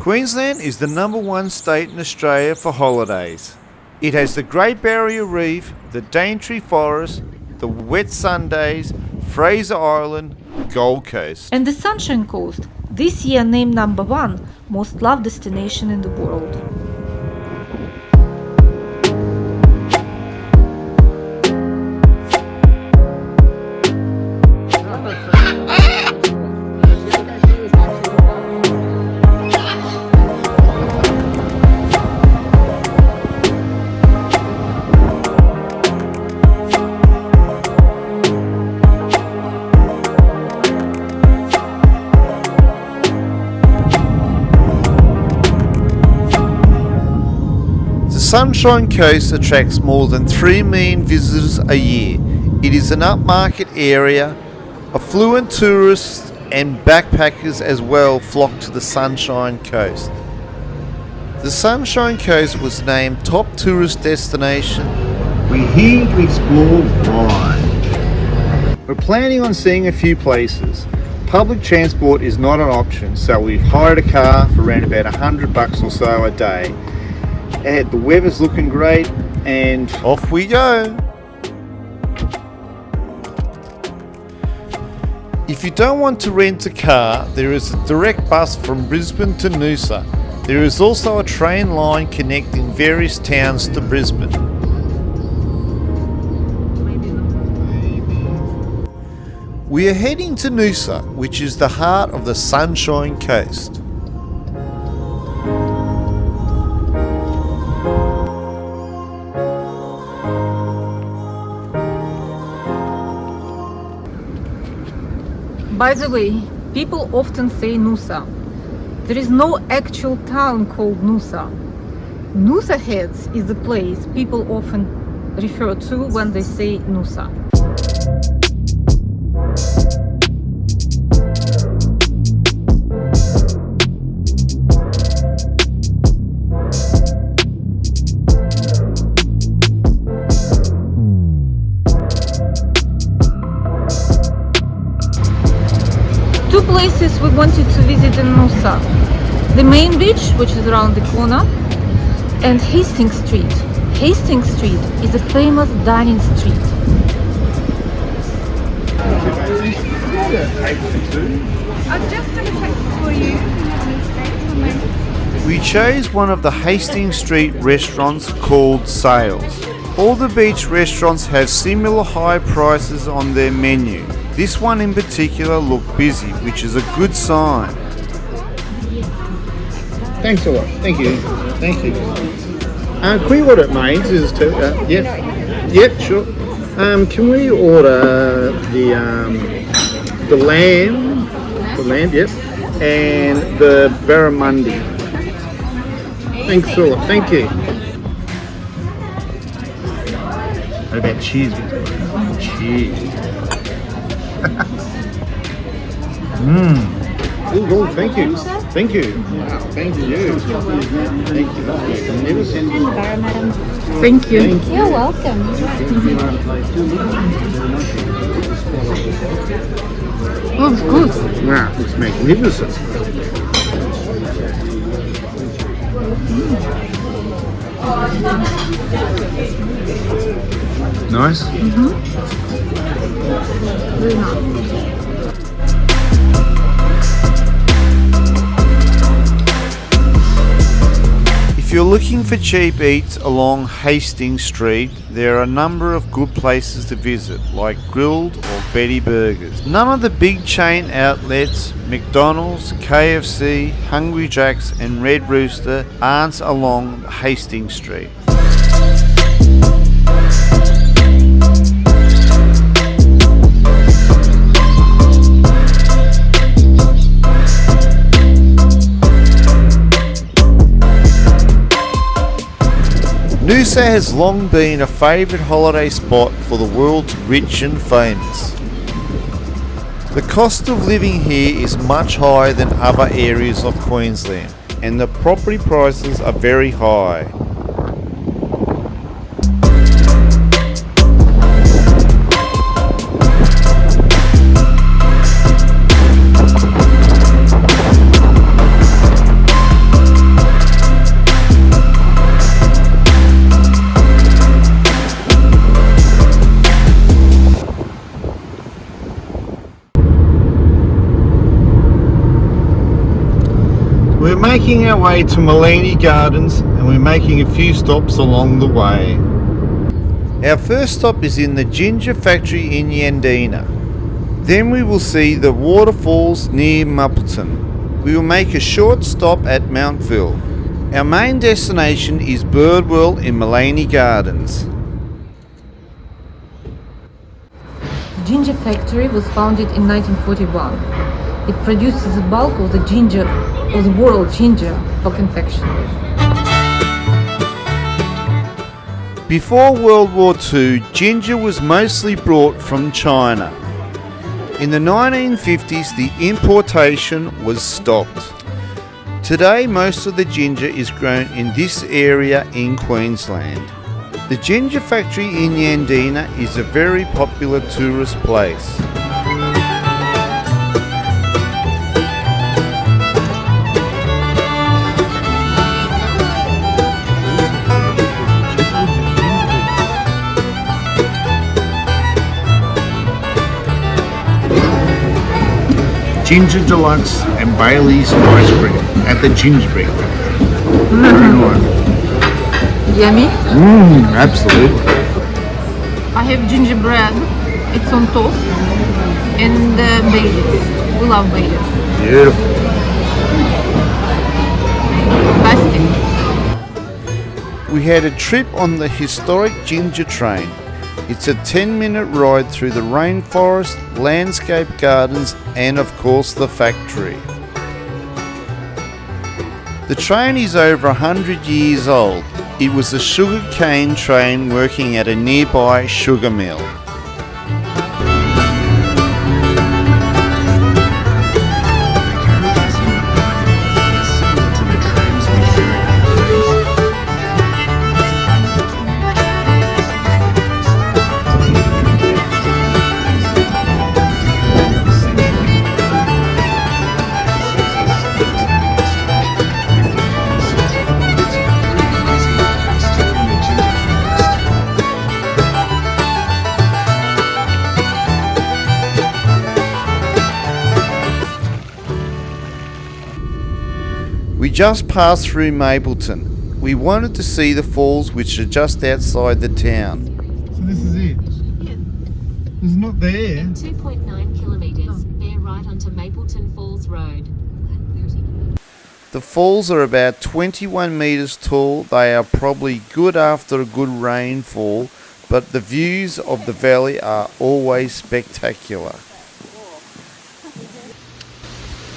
Queensland is the number one state in Australia for holidays. It has the Great Barrier Reef, the Daintree Forest, the Whitsundays, Fraser Island, Gold Coast. And the Sunshine Coast, this year named number one most loved destination in the world. The Sunshine Coast attracts more than 3 million visitors a year. It is an upmarket area. Affluent tourists and backpackers as well flock to the Sunshine Coast. The Sunshine Coast was named top tourist destination. We're here to explore why. We're planning on seeing a few places. Public transport is not an option, so we've hired a car for around about a hundred bucks or so a day. And the weather's looking great, and off we go. If you don't want to rent a car, there is a direct bus from Brisbane to Noosa. There is also a train line connecting various towns to Brisbane. We are heading to Noosa, which is the heart of the Sunshine Coast. By the way, people often say Noosa. There is no actual town called Noosa. Noosa Heads is the place people often refer to when they say Noosa. Places we wanted to visit in Noosa. The main beach, which is around the corner, and Hastings Street. Hastings Street is a famous dining street. I'll just double check for you. We chose one of the Hastings Street restaurants called Sails. All the beach restaurants have similar high prices on their menu. This one in particular looked busy, which is a good sign. Thanks a lot. Thank you. Thank you. Uh, can we order mains? Is two? Uh, yep. Yep. Sure. Um, can we order the um, the lamb, the lamb? Yep. And the barramundi. Thanks a lot. Thank you. What about cheese? Cheese. Mmm. Oh, thank you. Thank you. Wow, thank you. Thank you. Magnificent. Thank you. Thank you. You're welcome. Oh, it's good. Wow, it's magnificent. Nice. Mm-hmm. If you're looking for cheap eats along Hastings Street, there are a number of good places to visit, like Grill'd or Betty Burgers. None of the big chain outlets, McDonald's, KFC, Hungry Jack's, and Red Rooster, aren't along Hastings Street. Noosa has long been a favourite holiday spot for the world's rich and famous. The cost of living here is much higher than other areas of Queensland, and the property prices are very high. Making our way to Maleny Gardens and we're making a few stops along the way. Our first stop is in the ginger factory in Yandina. Then we will see the waterfalls near Mapleton. We will make a short stop at Montville. Our main destination is Birdworld in Maleny Gardens. The Ginger factory was founded in 1941. It produces the bulk of the ginger, of the world ginger for confectionery. Before World War II, ginger was mostly brought from China. In the 1950s, the importation was stopped. Today, most of the ginger is grown in this area in Queensland. The ginger factory in Yandina is a very popular tourist place. Ginger Deluxe and Bailey's ice cream at the Gingerbread Factory. Very nice. Yummy. Mmm, absolutely. I have gingerbread. It's on top. And uh, Baileys. We love Baileys. Beautiful. Fantastic. We had a trip on the historic Ginger Train. It's a 10 minute ride through the rainforest, landscape gardens, and of course the factory. The train is over 100 years old. It was a sugar cane train working at a nearby sugar mill. Just passed through Mapleton. We wanted to see the falls which are just outside the town. So this is it? It's not there. 2.9 kilometres, bear right onto Mapleton Falls Road. The falls are about 21 metres tall. They are probably good after a good rainfall, but the views of the valley are always spectacular.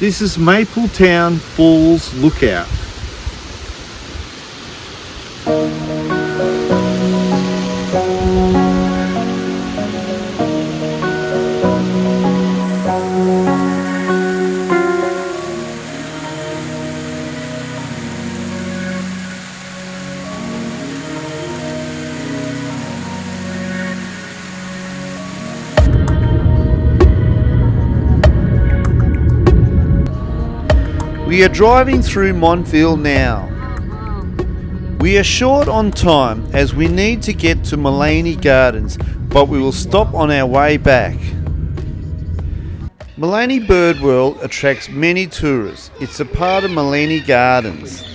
This is Mapleton Falls Lookout. We are driving through Montville now. We are short on time as we need to get to Maleny Gardens, but we will stop on our way back. Maleny Bird World attracts many tourists. It's a part of Maleny Gardens.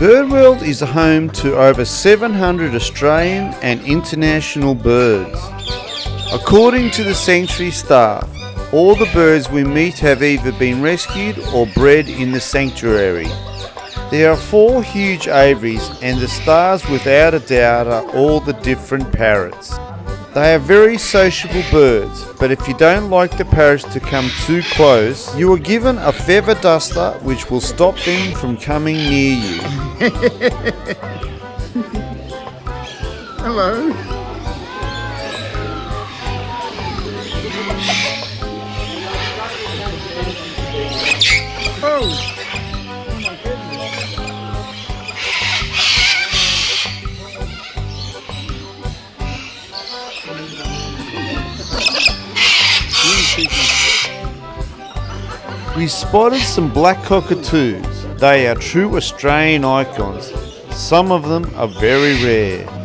Birdworld is home to over 700 Australian and international birds. According to the sanctuary staff, all the birds we meet have either been rescued or bred in the sanctuary. There are four huge aviaries, and the stars, without a doubt, are all the different parrots. They are very sociable birds, but if you don't like the parrots to come too close, you are given a feather duster which will stop them from coming near you. Hello. Oh. We spotted some black cockatoos. They are true Australian icons. Some of them are very rare.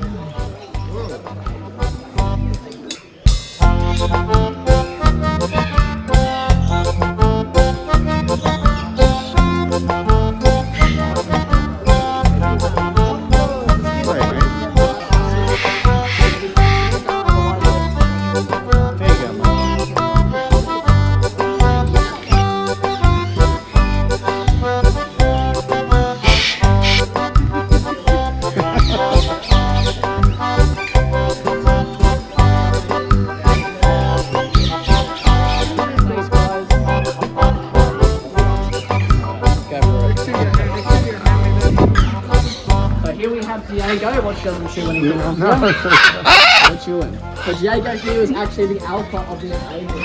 Doesn't chew anything else. No chewing. So Diego here is actually the alpha of this table.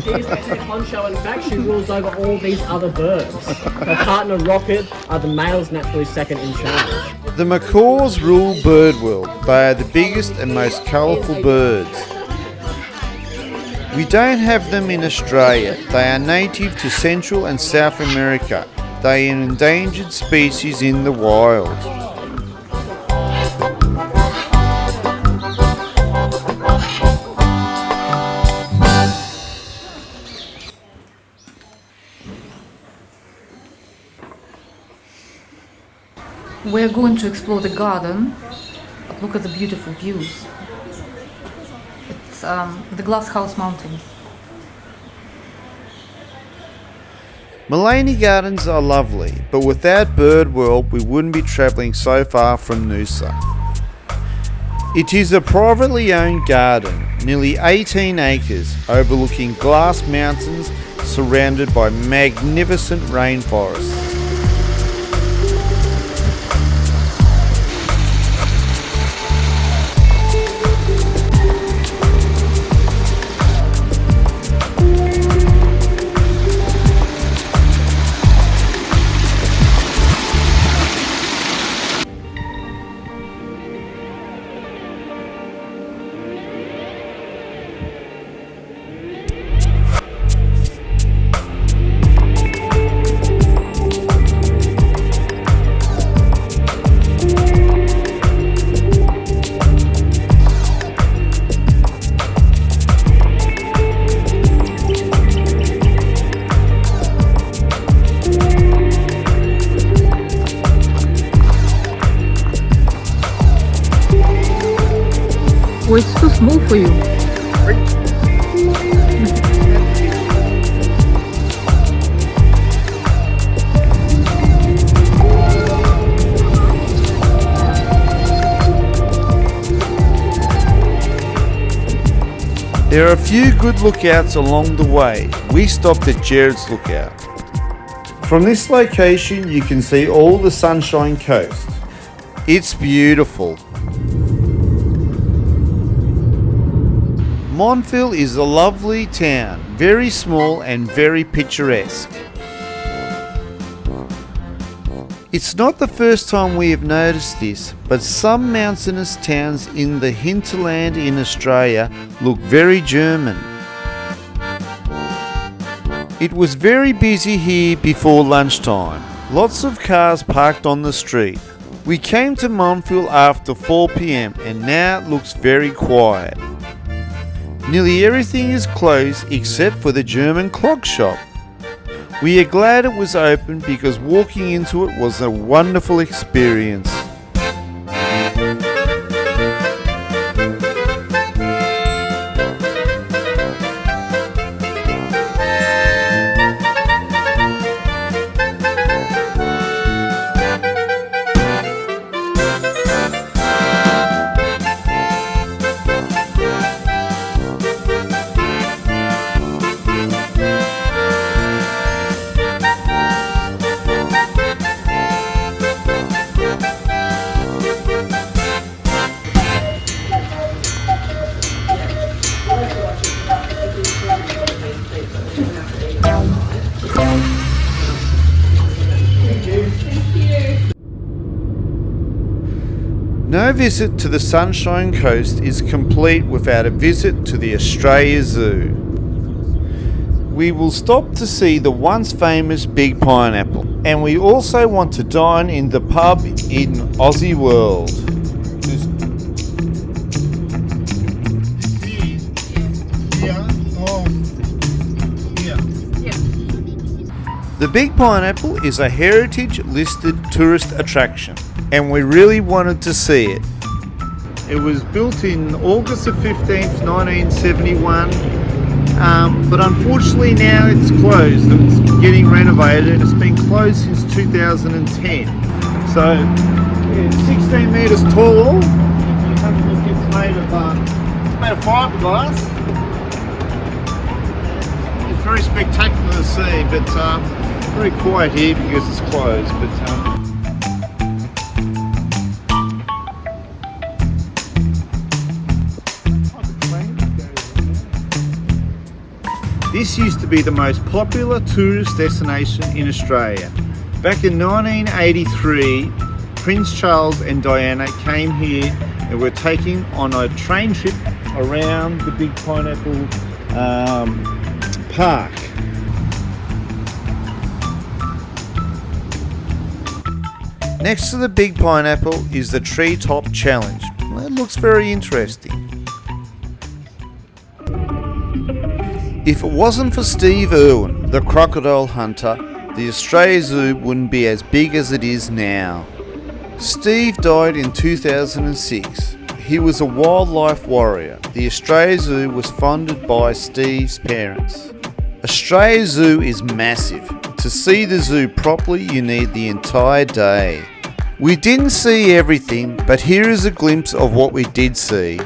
She's the head honcho. In fact, she rules over all these other birds. Her partner Rocket are the males naturally second in charge. The macaws rule bird world. They are the biggest and most colourful birds. We don't have them in Australia. They are native to Central and South America. They are an endangered species in the wild. We're going to explore the garden. But look at the beautiful views. It's um, the Glasshouse Mountains. Maleny Gardens are lovely, but without Bird World we wouldn't be travelling so far from Noosa. It is a privately owned garden, nearly 18 acres, overlooking glass mountains surrounded by magnificent rainforests. There are a few good lookouts along the way. We stopped at Jared's Lookout. From this location, you can see all the Sunshine Coast. It's beautiful. Montville is a lovely town, very small and very picturesque. It's not the first time we have noticed this, but some mountainous towns in the hinterland in Australia look very German. It was very busy here before lunchtime. Lots of cars parked on the street. We came to Montville after 4 pm and now it looks very quiet. Nearly everything is closed except for the German clock shop. We are glad it was open because walking into it was a wonderful experience. No visit to the Sunshine Coast is complete without a visit to the Australia Zoo. We will stop to see the once famous Big Pineapple, and we also want to dine in the pub in Aussie World. The Big Pineapple is a heritage listed tourist attraction, and we really wanted to see it. It was built in August the 15th, 1971, um, but unfortunately now it's closed. It's getting renovated. It's been closed since 2010. So it's 16 metres tall. If you have a look, it's made of, uh, it's made of fiberglass. It's very spectacular to see, but um, very quiet here because it's closed. But um, This used to be the most popular tourist destination in Australia. Back in 1983, Prince Charles and Diana came here and were taking on a train trip around the Big Pineapple um, Park. Next to the Big Pineapple is the Treetop Challenge. It looks very interesting. If it wasn't for Steve Irwin, the crocodile hunter, the Australia Zoo wouldn't be as big as it is now. Steve died in 2006. He was a wildlife warrior. The Australia Zoo was funded by Steve's parents. Australia Zoo is massive. To see the zoo properly, you need the entire day. We didn't see everything, but here is a glimpse of what we did see.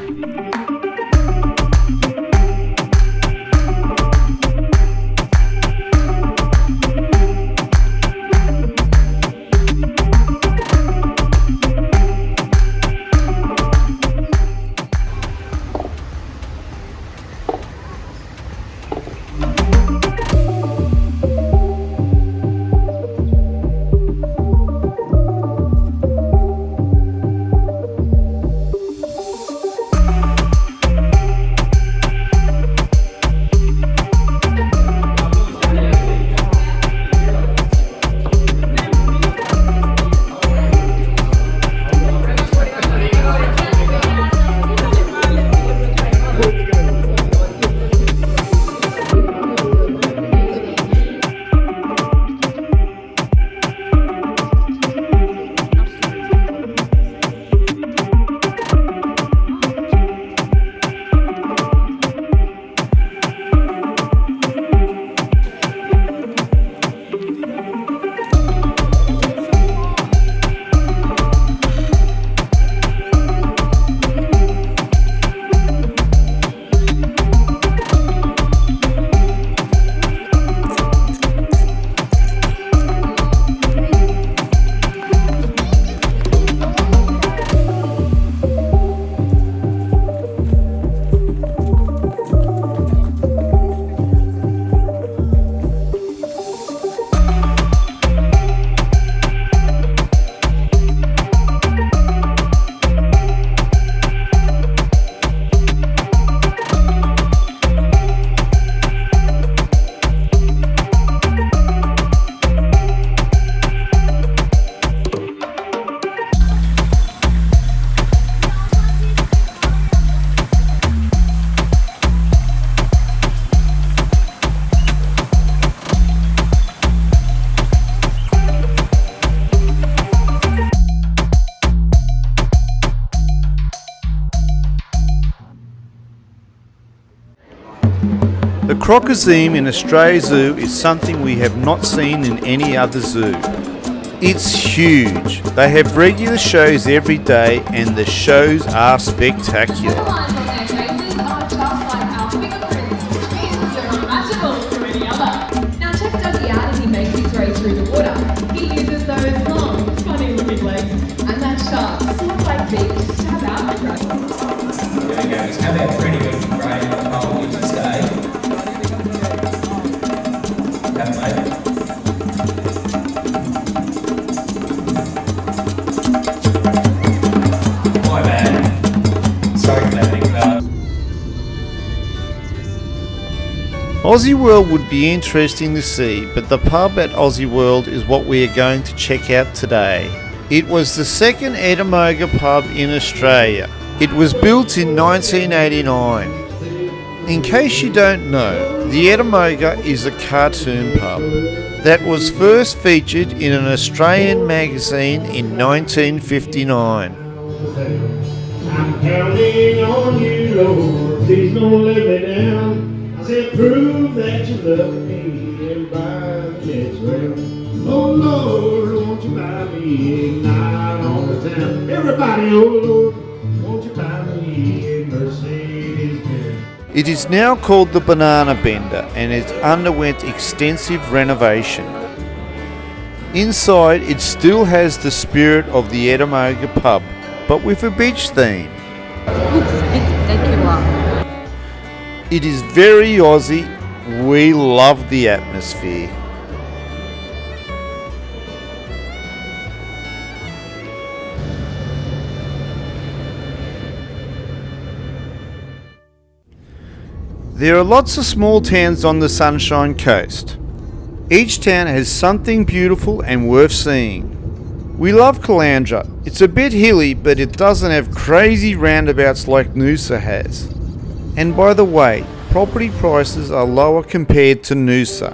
Crocozeme in Australia Zoo is something we have not seen in any other zoo. It's huge. They have regular shows every day and the shows are spectacular. Aussie World would be interesting to see, but the pub at Aussie World is what we are going to check out today. It was the second Ettamogah pub in Australia. It was built in 1989 in case you don't know, the Ettamogah is a cartoon pub that was first featured in an Australian magazine in 1959. I'm counting on you, Lord. Please don't let me down. I said, prove that you love me and buy me as well. Oh Lord, won't you buy me a night on the town? Everybody, oh Lord, won't you buy me a? It is now called the Banana Bender and it underwent extensive renovation. Inside, it still has the spirit of the Ettamogah pub, but with a beach theme. It is very Aussie. We love the atmosphere. There are lots of small towns on the Sunshine Coast. Each town has something beautiful and worth seeing. We love Caloundra. It's a bit hilly, but it doesn't have crazy roundabouts like Noosa has. And by the way, property prices are lower compared to Noosa.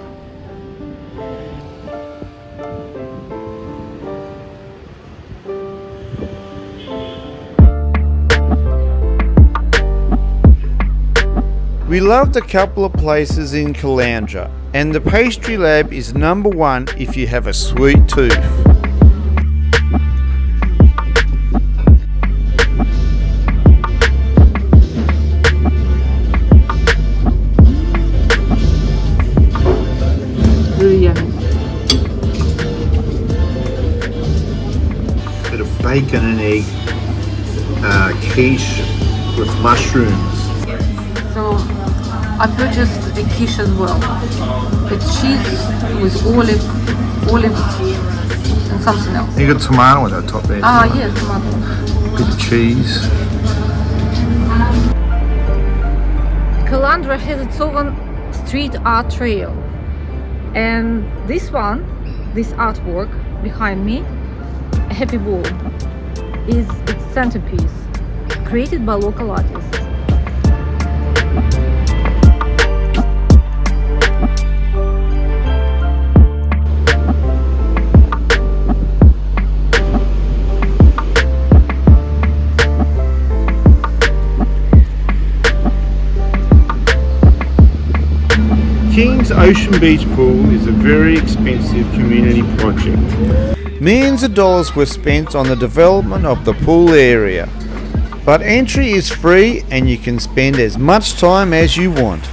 Loved a couple of places in Caloundra, and the pastry lab is number one if you have a sweet tooth. Really yummy. Bit of bacon and egg uh, quiche with mushrooms. So I purchased a quiche as well. It's cheese with olive, olives and something else. You got tomato on the top there. Ah, yes, tomato. Bit of cheese. Caloundra has its own street art trail. And this one, this artwork behind me, a happy ball, is its centerpiece, created by local artists. King's Ocean Beach Pool is a very expensive community project. Millions of dollars were spent on the development of the pool area. But entry is free and you can spend as much time as you want.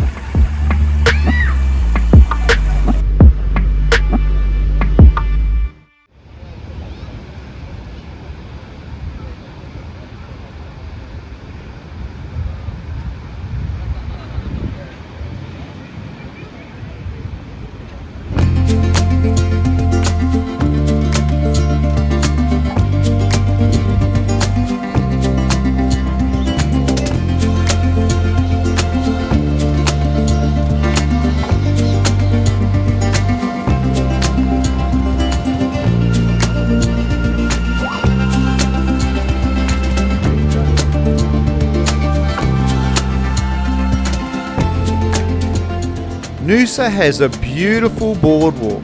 Noosa has a beautiful boardwalk.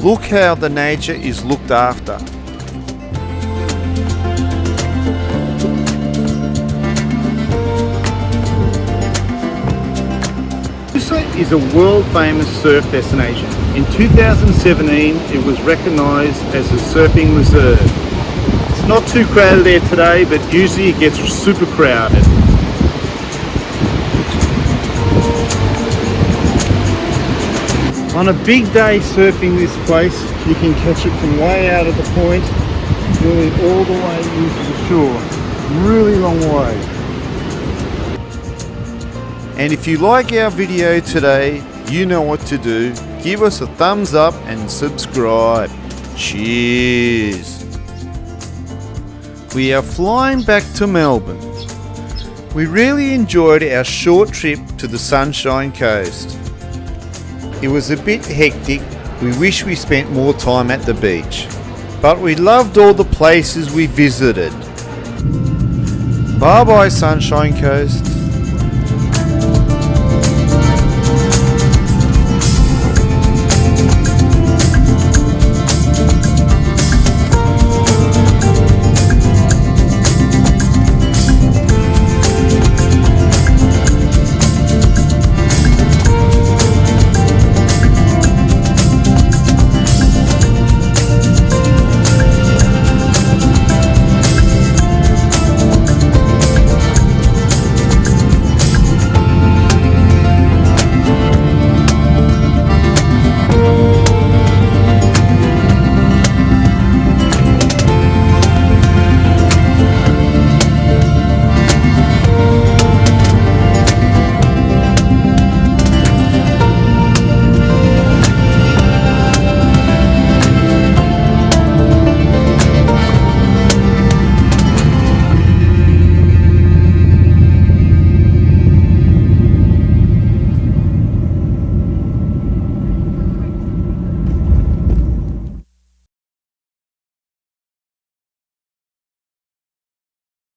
Look how the nature is looked after. Noosa is a world famous surf destination. In 2017 it was recognised as a surfing reserve. It's not too crowded there today but usually it gets super crowded. On a big day surfing this place you can catch it from way out of the point nearly all the way into the shore. Really long way. And if you like our video today, you know what to do. Give us a thumbs up and subscribe. Cheers. We are flying back to Melbourne. We really enjoyed our short trip to the Sunshine Coast. It was a bit hectic, we wish we spent more time at the beach, but we loved all the places we visited. Bye bye Sunshine Coast.